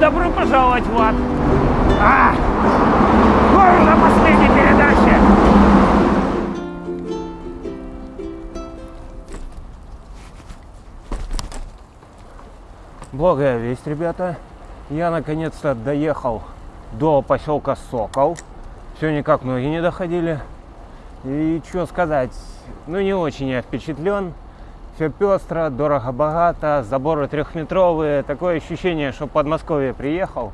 Добро пожаловать в ад! А! Горло последней передачи! Благая весть, ребята. Я наконец-то доехал до поселка Сокол. Все никак ноги не доходили. И что сказать, ну не очень я впечатлен. Все пестро, дорого-богато, заборы трехметровые. Такое ощущение, что в Подмосковье приехал.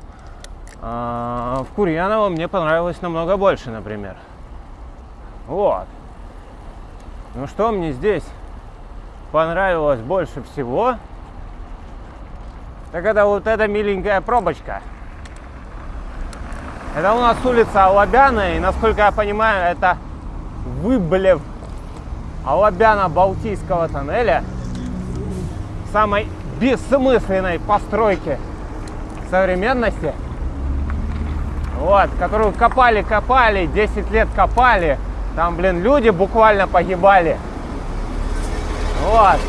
А в Курьяново мне понравилось намного больше, например. Вот. Ну что мне здесь понравилось больше всего? Так это вот эта миленькая пробочка. Это у нас улица Алабяна, и насколько я понимаю, это выблев Алабяна-Балтийского тоннеля, самой бессмысленной постройки современности, вот, которую копали-копали, 10 лет копали, там, блин, люди буквально погибали, вот,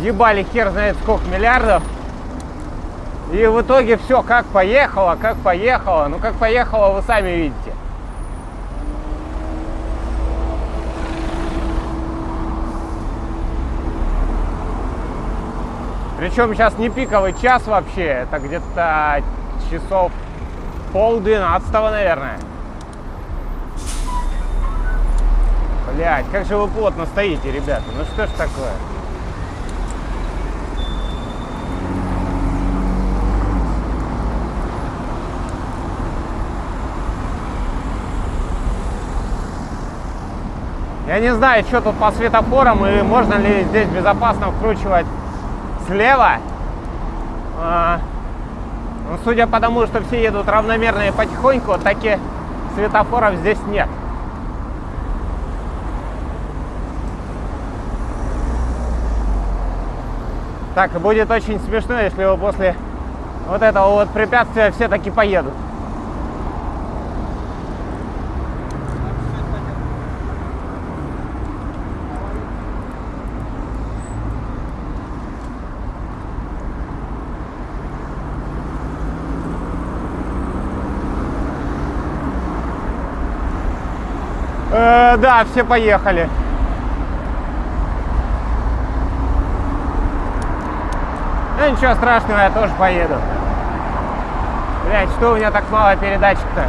ебали хер знает сколько миллиардов, и в итоге все как поехало, как поехало, ну как поехало, вы сами видите. Причем сейчас не пиковый час вообще, это где-то часов пол двенадцатого, наверное. Блять, как же вы плотно стоите, ребята, ну что ж такое? Я не знаю, что тут по светофорам и можно ли здесь безопасно вкручивать слева. А, ну, судя по тому, что все едут равномерно и потихоньку, таки светофоров здесь нет. Так, будет очень смешно, если вы после вот этого вот препятствия все таки поедут. Э, да, все поехали. Ну ничего страшного, я тоже поеду. Блять, что у меня так мало передатчик-то?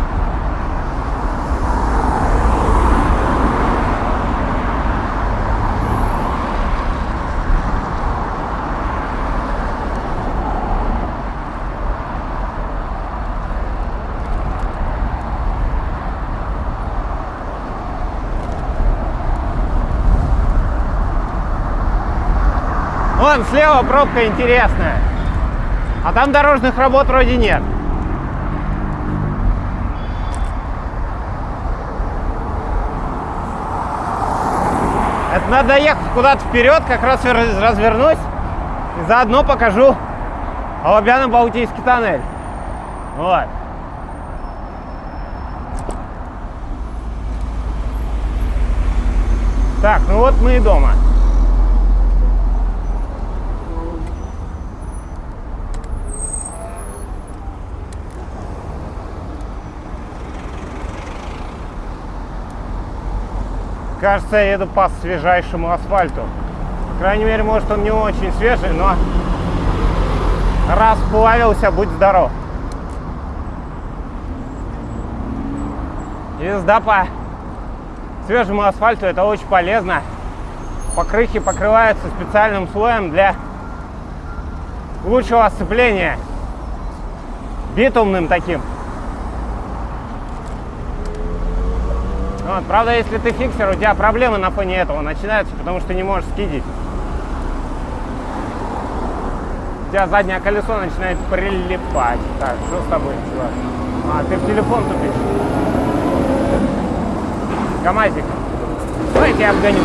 Вон слева пробка интересная. А там дорожных работ вроде нет. Это надо ехать куда-то вперед, как раз развернусь и заодно покажу Алабяно-Балтийский тоннель. Вот. Так, ну вот мы и дома. Кажется, я еду по свежайшему асфальту. По крайней мере, может, он не очень свежий, но расплавился, будь здоров. Езда по свежему асфальту это очень полезно. Покрыхи покрываются специальным слоем для лучшего сцепления. Битумным таким. Вот. Правда, если ты фиксер, у тебя проблемы на фоне этого начинаются, потому что не можешь скидить. У тебя заднее колесо начинает прилипать. Так, что с тобой, чувак? А, ты в телефон тупишь. КамАЗик. Давайте я обгоню.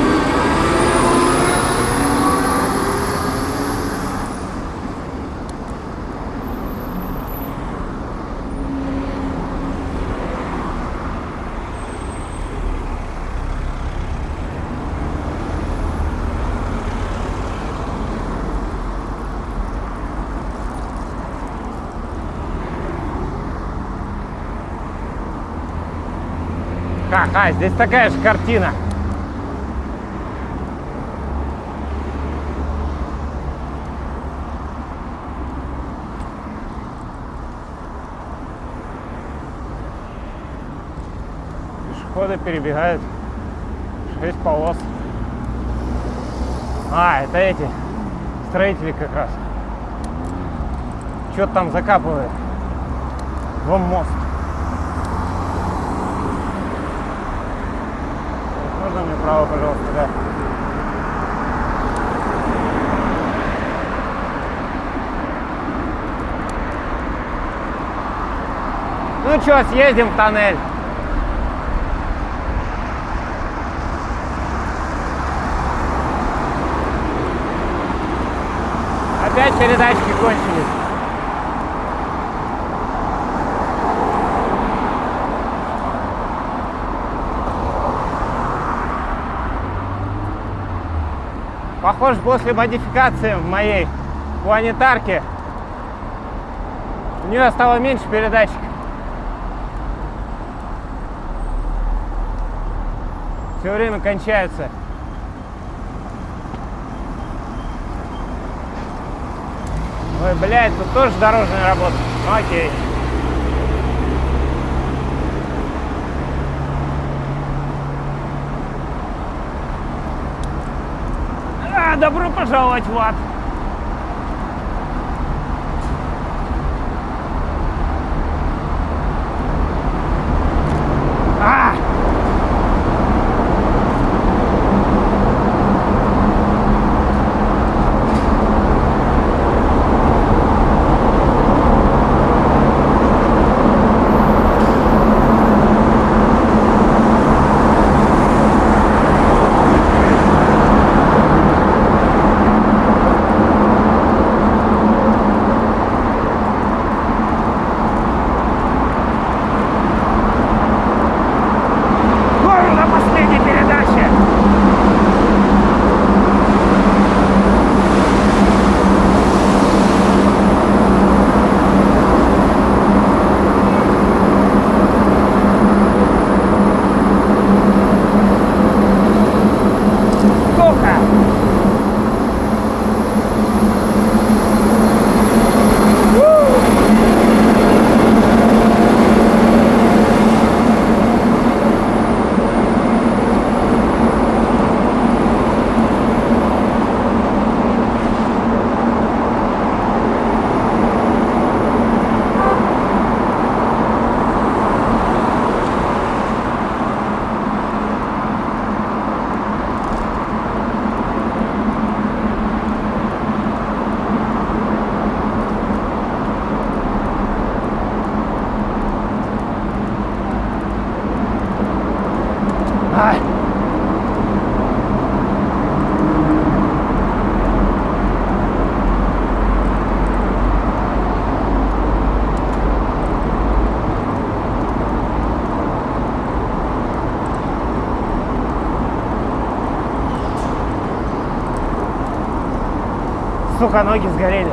Ха-ха, здесь такая же картина. Пешеходы перебегают. Шесть полос. А, это эти строители как раз. Что-то там закапывает. Вон мост. Можно мне право, пожалуйста, да? Ну что, съездим в тоннель. Опять передачки кончились. Похоже, после модификации в моей планетарке у нее стало меньше передатчиков. Все время кончаются. Ой, блядь, тут тоже дорожная работа. Ну, окей. А, добро пожаловать в ад. А! Гору на последней передаче. Сколько? Ай. Сука, ноги сгорели.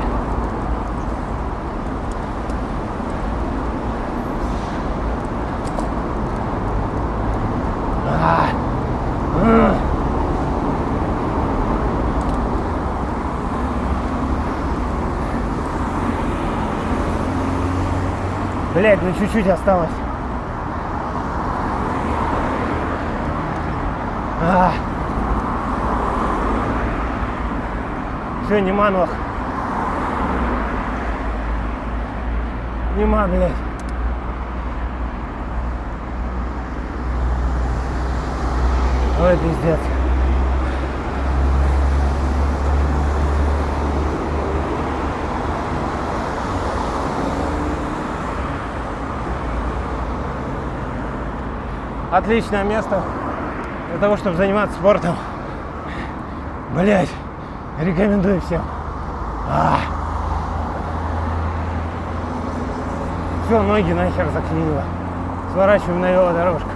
А. Блять, ну чуть-чуть осталось. А. Все, нема ног. Нема, блядь. Ой, пиздец. Отличное место для того, чтобы заниматься спортом. Блять, рекомендую всем. А. Все, ноги нахер заклинило. Сворачиваем на велодорожку.